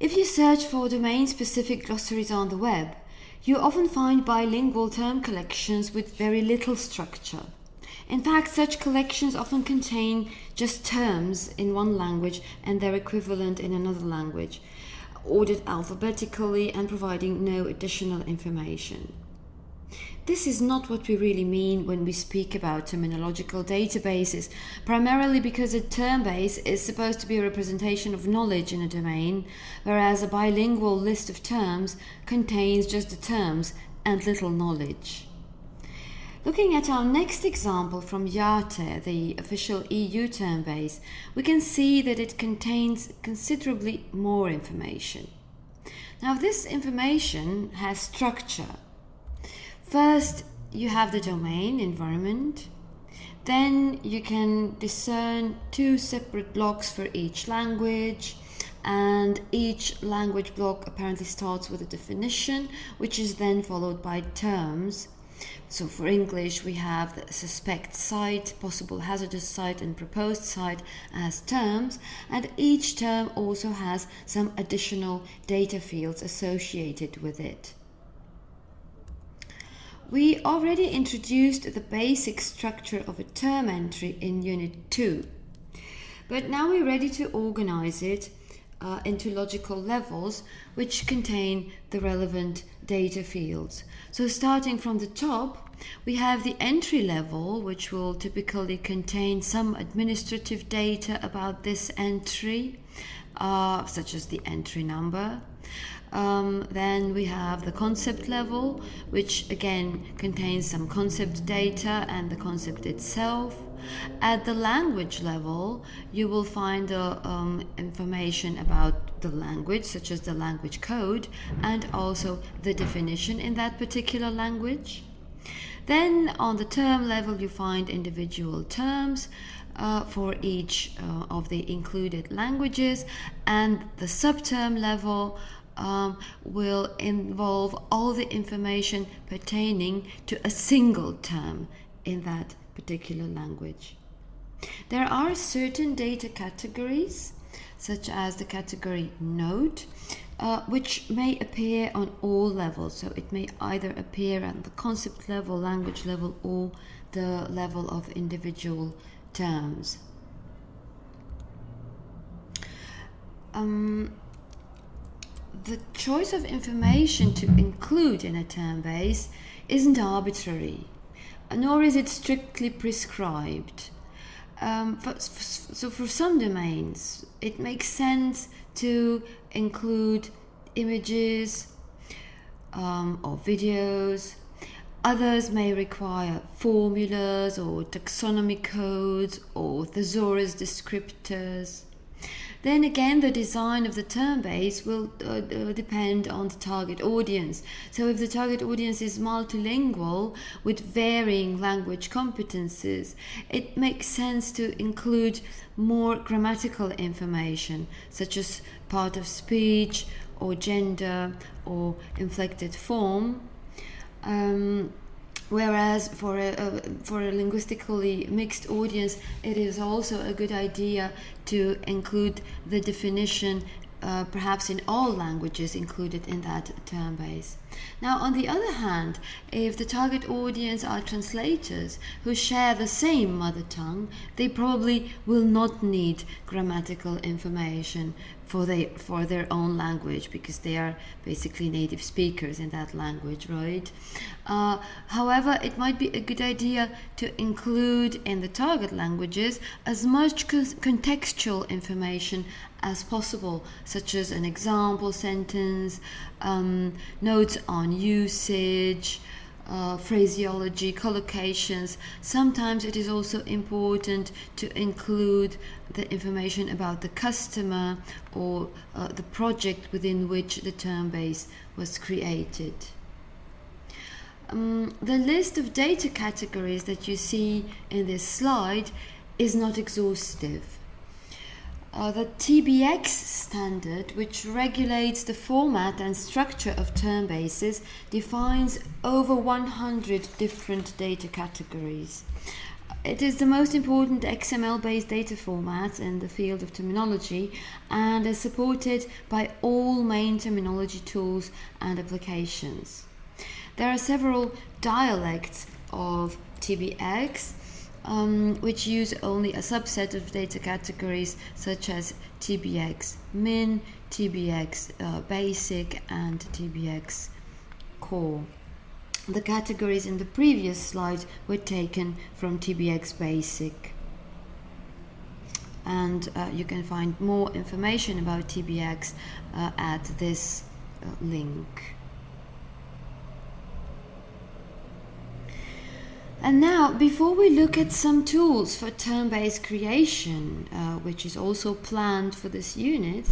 If you search for domain-specific glossaries on the web, you often find bilingual term collections with very little structure. In fact, such collections often contain just terms in one language and their equivalent in another language, ordered alphabetically and providing no additional information. This is not what we really mean when we speak about terminological databases, primarily because a term base is supposed to be a representation of knowledge in a domain, whereas a bilingual list of terms contains just the terms and little knowledge. Looking at our next example from IATE, the official EU term base, we can see that it contains considerably more information. Now this information has structure First, you have the domain environment. Then you can discern two separate blocks for each language and each language block apparently starts with a definition which is then followed by terms. So for English we have the suspect site, possible hazardous site and proposed site as terms and each term also has some additional data fields associated with it. We already introduced the basic structure of a term entry in Unit 2, but now we're ready to organize it uh, into logical levels which contain the relevant data fields. So starting from the top, we have the entry level, which will typically contain some administrative data about this entry, uh, such as the entry number. Um, then we have the concept level, which again contains some concept data and the concept itself. At the language level, you will find uh, um, information about the language, such as the language code, and also the definition in that particular language. Then on the term level, you find individual terms uh, for each uh, of the included languages, and the subterm level um, will involve all the information pertaining to a single term in that particular language. There are certain data categories, such as the category node, uh, which may appear on all levels. So it may either appear at the concept level, language level, or the level of individual terms. Um, the choice of information to include in a term base isn't arbitrary, nor is it strictly prescribed. Um, for, so for some domains, it makes sense to include images um, or videos. Others may require formulas or taxonomy codes or thesaurus descriptors. Then again, the design of the term base will uh, uh, depend on the target audience. So if the target audience is multilingual with varying language competences, it makes sense to include more grammatical information, such as part of speech or gender or inflected form. Um, Whereas for a, a, for a linguistically mixed audience, it is also a good idea to include the definition uh, perhaps in all languages included in that term base. Now, on the other hand, if the target audience are translators who share the same mother tongue, they probably will not need grammatical information for they for their own language because they are basically native speakers in that language right uh, however it might be a good idea to include in the target languages as much contextual information as possible such as an example sentence um, notes on usage uh, phraseology, collocations. Sometimes it is also important to include the information about the customer or uh, the project within which the term base was created. Um, the list of data categories that you see in this slide is not exhaustive. The TBX standard, which regulates the format and structure of term bases, defines over 100 different data categories. it is the most important XML based data format in the field of terminology and is supported by all main terminology tools and applications. There are several dialects of TBX um, which use only a subset of data categories such as TBX min, TBX uh, basic, and TBX core. The categories in the previous slide were taken from TBX basic. And uh, you can find more information about TBX uh, at this uh, link. And now, before we look at some tools for term base creation, uh, which is also planned for this unit,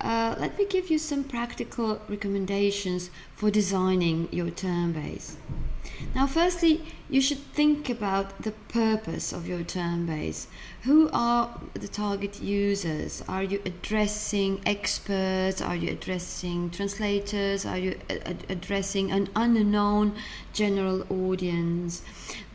uh, let me give you some practical recommendations for designing your term base. Now, firstly, you should think about the purpose of your term base. Who are the target users? Are you addressing experts? Are you addressing translators? Are you addressing an unknown general audience?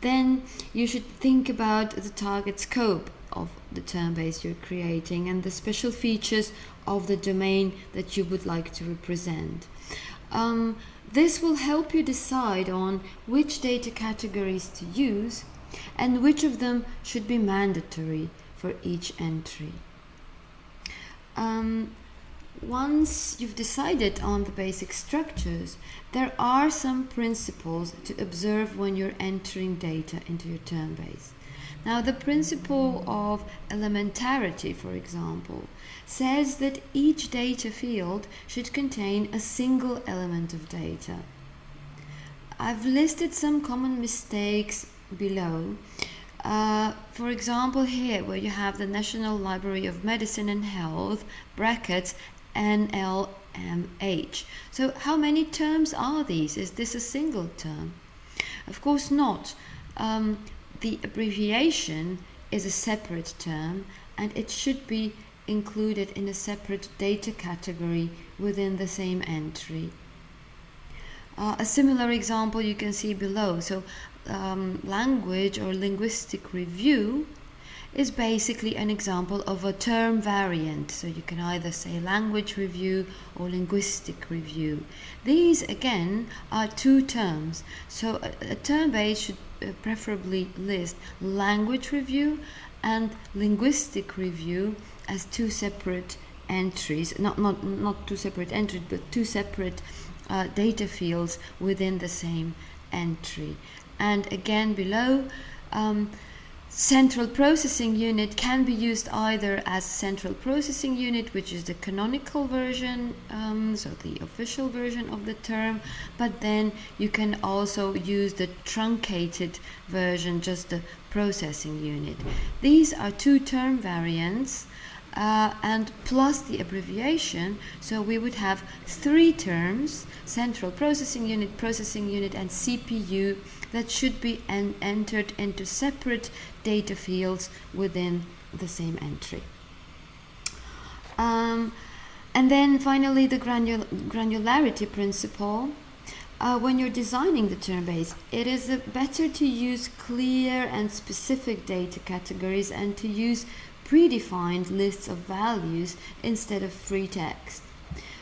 Then you should think about the target scope of the term base you're creating and the special features of the domain that you would like to represent. Um, this will help you decide on which data categories to use and which of them should be mandatory for each entry. Um, once you've decided on the basic structures, there are some principles to observe when you're entering data into your term base. Now, the principle of elementarity, for example, says that each data field should contain a single element of data. I've listed some common mistakes below. Uh, for example, here where you have the National Library of Medicine and Health, brackets NLMH. So, how many terms are these? Is this a single term? Of course not. Um, the abbreviation is a separate term and it should be included in a separate data category within the same entry. Uh, a similar example you can see below. So um, language or linguistic review is basically an example of a term variant. So you can either say language review or linguistic review. These again are two terms. So a, a term base should uh, preferably list language review and linguistic review as two separate entries, not, not, not two separate entries, but two separate uh, data fields within the same entry. And again below, um, Central processing unit can be used either as central processing unit, which is the canonical version, um, so the official version of the term, but then you can also use the truncated version, just the processing unit. These are two term variants. Uh, and plus the abbreviation, so we would have three terms central processing unit, processing unit, and CPU that should be en entered into separate data fields within the same entry. Um, and then finally the granul granularity principle. Uh, when you're designing the term base, it is better to use clear and specific data categories and to use predefined lists of values instead of free text.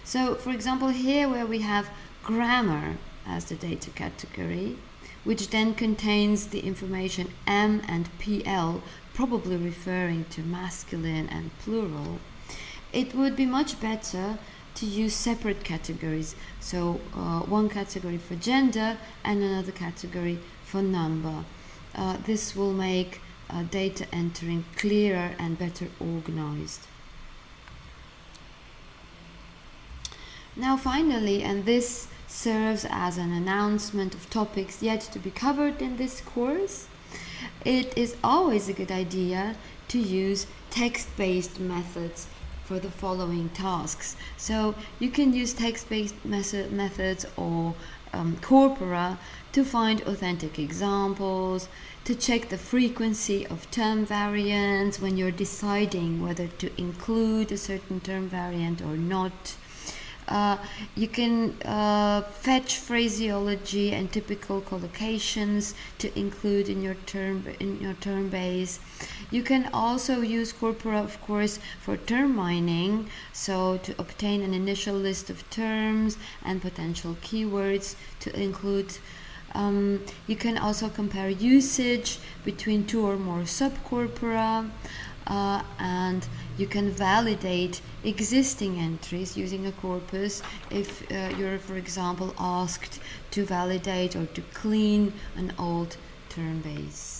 So for example here where we have grammar as the data category, which then contains the information M and PL, probably referring to masculine and plural, it would be much better to use separate categories. So uh, one category for gender and another category for number. Uh, this will make uh, data entering clearer and better organized. Now finally, and this serves as an announcement of topics yet to be covered in this course. It is always a good idea to use text-based methods for the following tasks. So you can use text-based method methods or um, corpora to find authentic examples, to check the frequency of term variants when you're deciding whether to include a certain term variant or not, Uh, you can uh, fetch phraseology and typical collocations to include in your term in your term base. You can also use Corpora, of course, for term mining, so to obtain an initial list of terms and potential keywords to include. Um, you can also compare usage between two or more subcorpora uh, and you can validate existing entries using a corpus if uh, you're for example asked to validate or to clean an old term base.